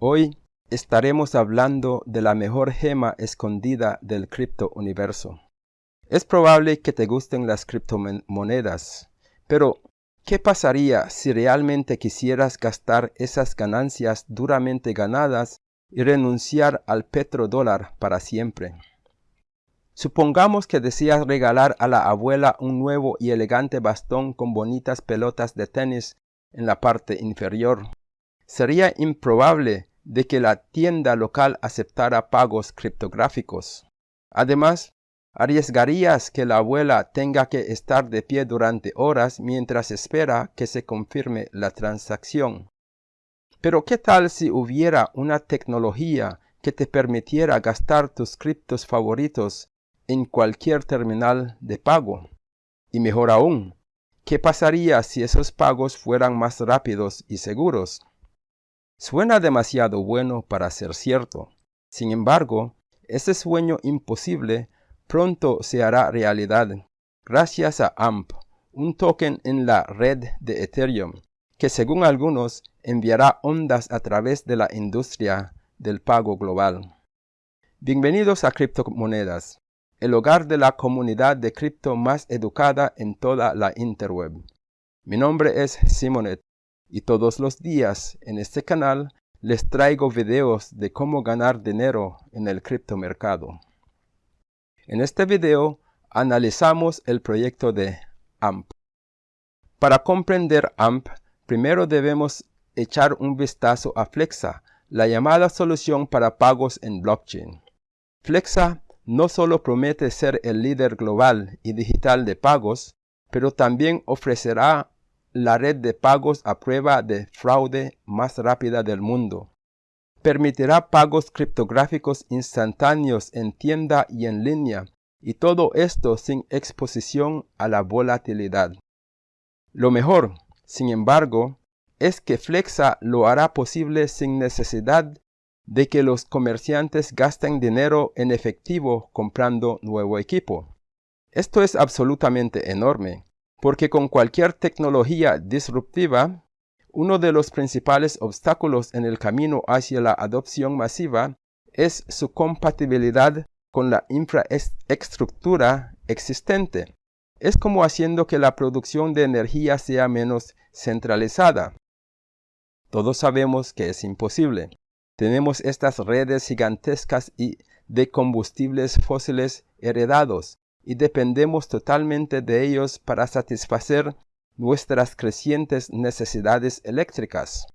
Hoy estaremos hablando de la mejor gema escondida del cripto universo. Es probable que te gusten las criptomonedas, pero ¿qué pasaría si realmente quisieras gastar esas ganancias duramente ganadas y renunciar al petrodólar para siempre? Supongamos que deseas regalar a la abuela un nuevo y elegante bastón con bonitas pelotas de tenis en la parte inferior. Sería improbable de que la tienda local aceptara pagos criptográficos. Además, arriesgarías que la abuela tenga que estar de pie durante horas mientras espera que se confirme la transacción. Pero ¿qué tal si hubiera una tecnología que te permitiera gastar tus criptos favoritos en cualquier terminal de pago? Y mejor aún, ¿qué pasaría si esos pagos fueran más rápidos y seguros? Suena demasiado bueno para ser cierto. Sin embargo, ese sueño imposible pronto se hará realidad gracias a AMP, un token en la red de Ethereum, que según algunos enviará ondas a través de la industria del pago global. Bienvenidos a Criptomonedas, el hogar de la comunidad de cripto más educada en toda la interweb. Mi nombre es Simonet y todos los días en este canal les traigo videos de cómo ganar dinero en el criptomercado. En este video analizamos el proyecto de AMP. Para comprender AMP, primero debemos echar un vistazo a Flexa, la llamada solución para pagos en blockchain. Flexa no solo promete ser el líder global y digital de pagos, pero también ofrecerá la red de pagos a prueba de fraude más rápida del mundo. Permitirá pagos criptográficos instantáneos en tienda y en línea, y todo esto sin exposición a la volatilidad. Lo mejor, sin embargo, es que Flexa lo hará posible sin necesidad de que los comerciantes gasten dinero en efectivo comprando nuevo equipo. Esto es absolutamente enorme porque con cualquier tecnología disruptiva, uno de los principales obstáculos en el camino hacia la adopción masiva es su compatibilidad con la infraestructura existente. Es como haciendo que la producción de energía sea menos centralizada. Todos sabemos que es imposible. Tenemos estas redes gigantescas y de combustibles fósiles heredados, y dependemos totalmente de ellos para satisfacer nuestras crecientes necesidades eléctricas.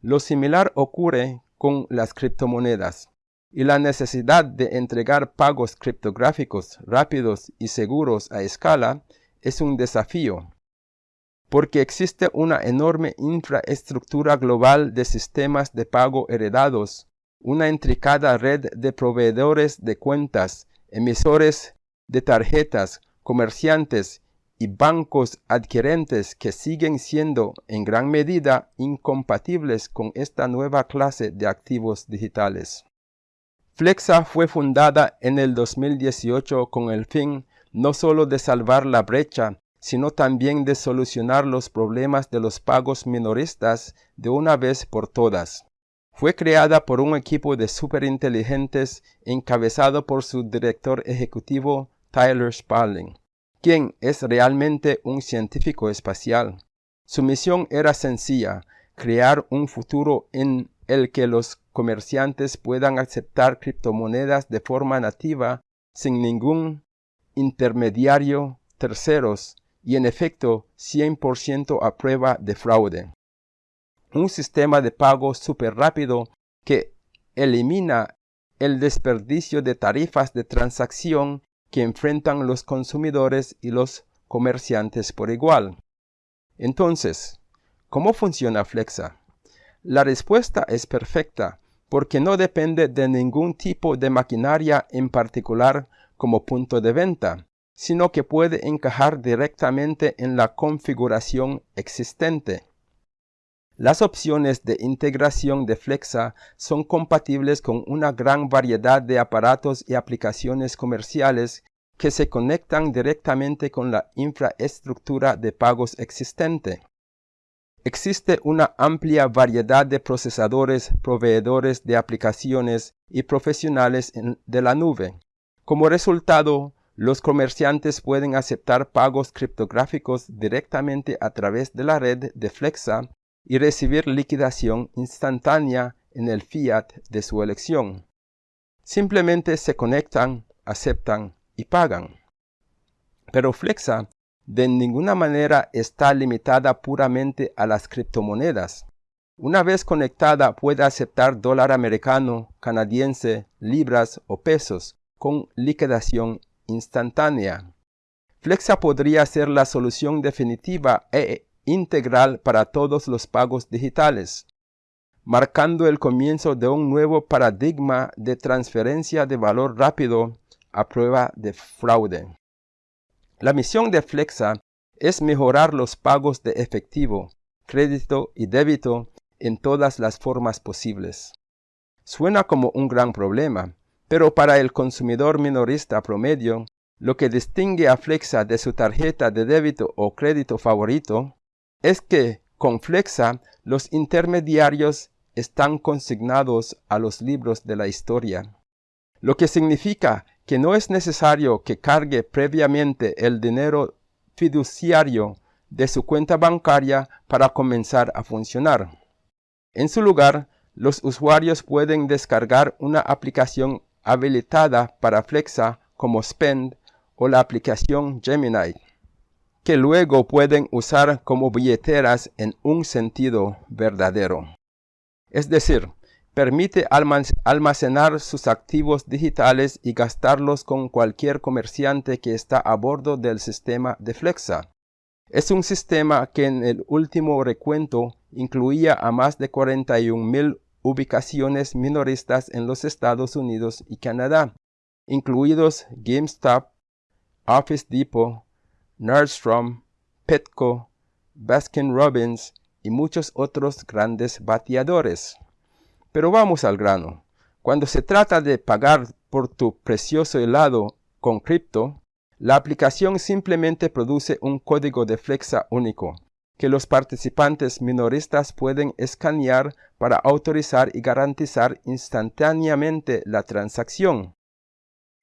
Lo similar ocurre con las criptomonedas y la necesidad de entregar pagos criptográficos rápidos y seguros a escala es un desafío, porque existe una enorme infraestructura global de sistemas de pago heredados, una intricada red de proveedores de cuentas, emisores de tarjetas, comerciantes y bancos adquirentes que siguen siendo en gran medida incompatibles con esta nueva clase de activos digitales. Flexa fue fundada en el 2018 con el fin no solo de salvar la brecha, sino también de solucionar los problemas de los pagos minoristas de una vez por todas. Fue creada por un equipo de superinteligentes encabezado por su director ejecutivo Tyler Spalding, quien es realmente un científico espacial. Su misión era sencilla, crear un futuro en el que los comerciantes puedan aceptar criptomonedas de forma nativa sin ningún intermediario terceros y en efecto 100% a prueba de fraude. Un sistema de pago súper rápido que elimina el desperdicio de tarifas de transacción que enfrentan los consumidores y los comerciantes por igual. Entonces, ¿cómo funciona Flexa? La respuesta es perfecta porque no depende de ningún tipo de maquinaria en particular como punto de venta, sino que puede encajar directamente en la configuración existente. Las opciones de integración de Flexa son compatibles con una gran variedad de aparatos y aplicaciones comerciales que se conectan directamente con la infraestructura de pagos existente. Existe una amplia variedad de procesadores, proveedores de aplicaciones y profesionales de la nube. Como resultado, los comerciantes pueden aceptar pagos criptográficos directamente a través de la red de Flexa y recibir liquidación instantánea en el fiat de su elección. Simplemente se conectan, aceptan y pagan. Pero Flexa de ninguna manera está limitada puramente a las criptomonedas. Una vez conectada puede aceptar dólar americano, canadiense, libras o pesos con liquidación instantánea. Flexa podría ser la solución definitiva e integral para todos los pagos digitales, marcando el comienzo de un nuevo paradigma de transferencia de valor rápido a prueba de fraude. La misión de Flexa es mejorar los pagos de efectivo, crédito y débito en todas las formas posibles. Suena como un gran problema, pero para el consumidor minorista promedio, lo que distingue a Flexa de su tarjeta de débito o crédito favorito es que con Flexa los intermediarios están consignados a los libros de la historia, lo que significa que no es necesario que cargue previamente el dinero fiduciario de su cuenta bancaria para comenzar a funcionar. En su lugar, los usuarios pueden descargar una aplicación habilitada para Flexa como Spend o la aplicación Gemini, que luego pueden usar como billeteras en un sentido verdadero. Es decir, permite almacenar sus activos digitales y gastarlos con cualquier comerciante que está a bordo del sistema de Flexa. Es un sistema que en el último recuento incluía a más de 41.000 ubicaciones minoristas en los Estados Unidos y Canadá, incluidos GameStop, Office Depot, Nordstrom, Petco, Baskin Robbins y muchos otros grandes bateadores. Pero vamos al grano. Cuando se trata de pagar por tu precioso helado con cripto, la aplicación simplemente produce un código de Flexa único, que los participantes minoristas pueden escanear para autorizar y garantizar instantáneamente la transacción.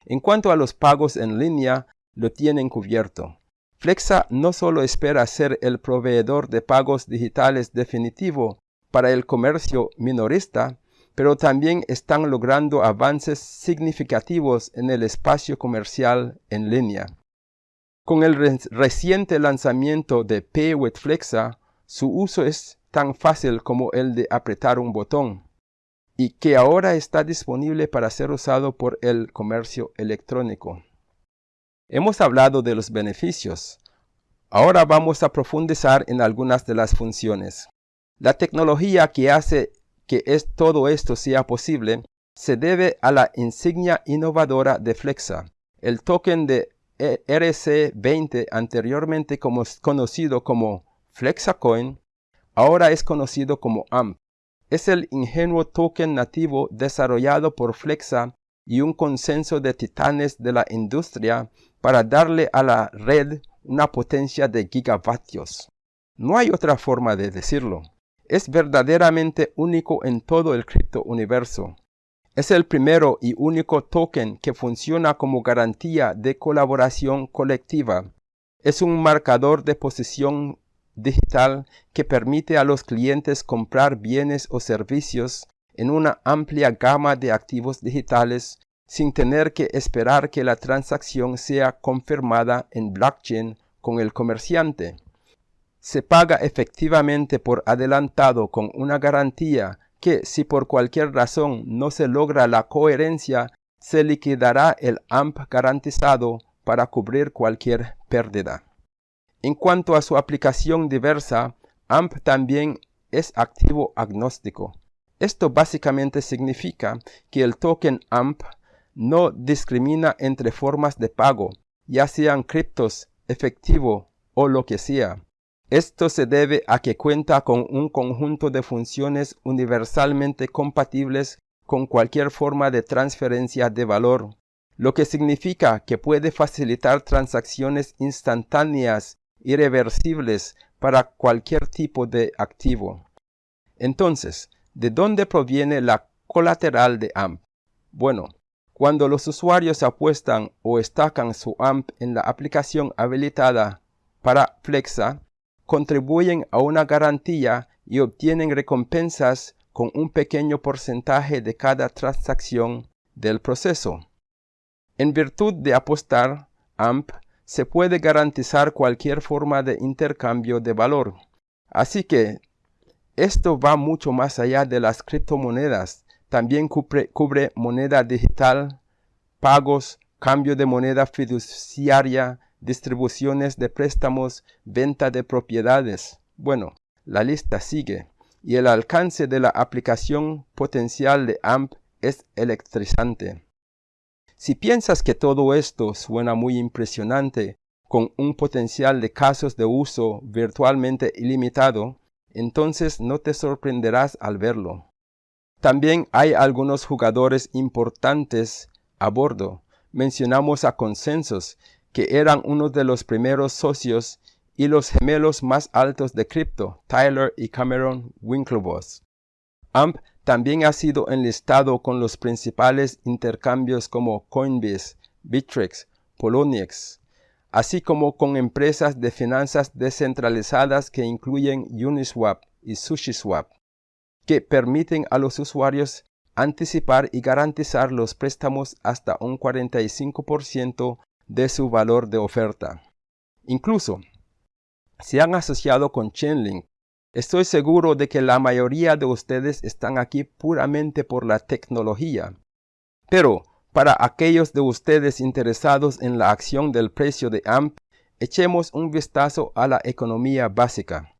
En cuanto a los pagos en línea, lo tienen cubierto. Flexa no solo espera ser el proveedor de pagos digitales definitivo, para el comercio minorista, pero también están logrando avances significativos en el espacio comercial en línea. Con el reciente lanzamiento de Pay with Flexa, su uso es tan fácil como el de apretar un botón, y que ahora está disponible para ser usado por el comercio electrónico. Hemos hablado de los beneficios. Ahora vamos a profundizar en algunas de las funciones. La tecnología que hace que todo esto sea posible se debe a la insignia innovadora de Flexa. El token de e RC20 anteriormente conocido como FlexaCoin, ahora es conocido como AMP. Es el ingenuo token nativo desarrollado por Flexa y un consenso de titanes de la industria para darle a la red una potencia de gigavatios. No hay otra forma de decirlo es verdaderamente único en todo el criptouniverso. Es el primero y único token que funciona como garantía de colaboración colectiva. Es un marcador de posición digital que permite a los clientes comprar bienes o servicios en una amplia gama de activos digitales sin tener que esperar que la transacción sea confirmada en blockchain con el comerciante se paga efectivamente por adelantado con una garantía que si por cualquier razón no se logra la coherencia, se liquidará el AMP garantizado para cubrir cualquier pérdida. En cuanto a su aplicación diversa, AMP también es activo agnóstico. Esto básicamente significa que el token AMP no discrimina entre formas de pago, ya sean criptos, efectivo o lo que sea. Esto se debe a que cuenta con un conjunto de funciones universalmente compatibles con cualquier forma de transferencia de valor, lo que significa que puede facilitar transacciones instantáneas, irreversibles, para cualquier tipo de activo. Entonces, ¿de dónde proviene la colateral de AMP? Bueno, cuando los usuarios apuestan o estacan su AMP en la aplicación habilitada para Flexa, contribuyen a una garantía y obtienen recompensas con un pequeño porcentaje de cada transacción del proceso. En virtud de apostar, AMP se puede garantizar cualquier forma de intercambio de valor. Así que esto va mucho más allá de las criptomonedas. También cubre, moneda digital, pagos, cambio de moneda fiduciaria, distribuciones de préstamos, venta de propiedades. Bueno, la lista sigue y el alcance de la aplicación potencial de AMP es electrizante. Si piensas que todo esto suena muy impresionante, con un potencial de casos de uso virtualmente ilimitado, entonces no te sorprenderás al verlo. También hay algunos jugadores importantes a bordo. Mencionamos a Consensus, que eran uno de los primeros socios y los gemelos más altos de cripto, Tyler y Cameron Winklevoss. AMP también ha sido enlistado con los principales intercambios como Coinbase, Bittrex, Poloniex, así como con empresas de finanzas descentralizadas que incluyen Uniswap y SushiSwap, que permiten a los usuarios anticipar y garantizar los préstamos hasta un 45% de su valor de oferta. Incluso, se han asociado con Chainlink, Estoy seguro de que la mayoría de ustedes están aquí puramente por la tecnología. Pero para aquellos de ustedes interesados en la acción del precio de AMP, echemos un vistazo a la economía básica.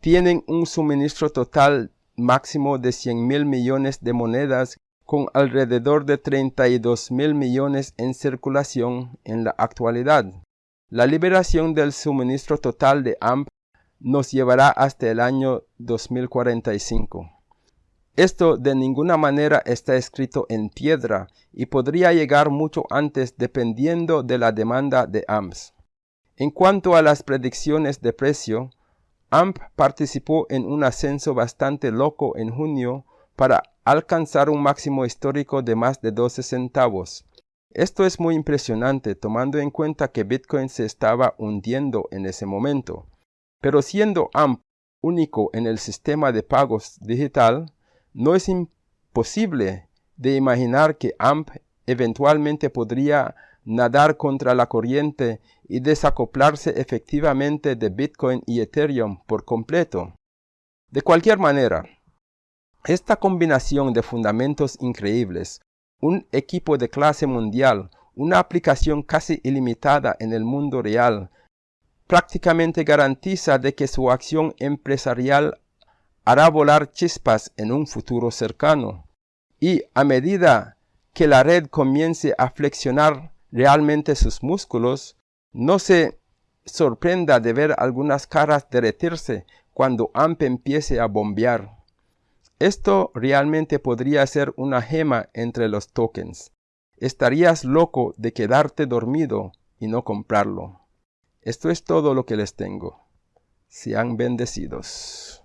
Tienen un suministro total máximo de 100 mil millones de monedas con alrededor de 32 mil millones en circulación en la actualidad. La liberación del suministro total de AMP nos llevará hasta el año 2045. Esto de ninguna manera está escrito en piedra y podría llegar mucho antes dependiendo de la demanda de AMPS. En cuanto a las predicciones de precio, AMP participó en un ascenso bastante loco en junio para alcanzar un máximo histórico de más de 12 centavos. Esto es muy impresionante tomando en cuenta que Bitcoin se estaba hundiendo en ese momento. Pero siendo AMP único en el sistema de pagos digital, no es imposible de imaginar que AMP eventualmente podría nadar contra la corriente y desacoplarse efectivamente de Bitcoin y Ethereum por completo. De cualquier manera, esta combinación de fundamentos increíbles, un equipo de clase mundial, una aplicación casi ilimitada en el mundo real, prácticamente garantiza de que su acción empresarial hará volar chispas en un futuro cercano. Y a medida que la red comience a flexionar realmente sus músculos, no se sorprenda de ver algunas caras derretirse cuando AMP empiece a bombear. Esto realmente podría ser una gema entre los tokens. Estarías loco de quedarte dormido y no comprarlo. Esto es todo lo que les tengo. Sean bendecidos.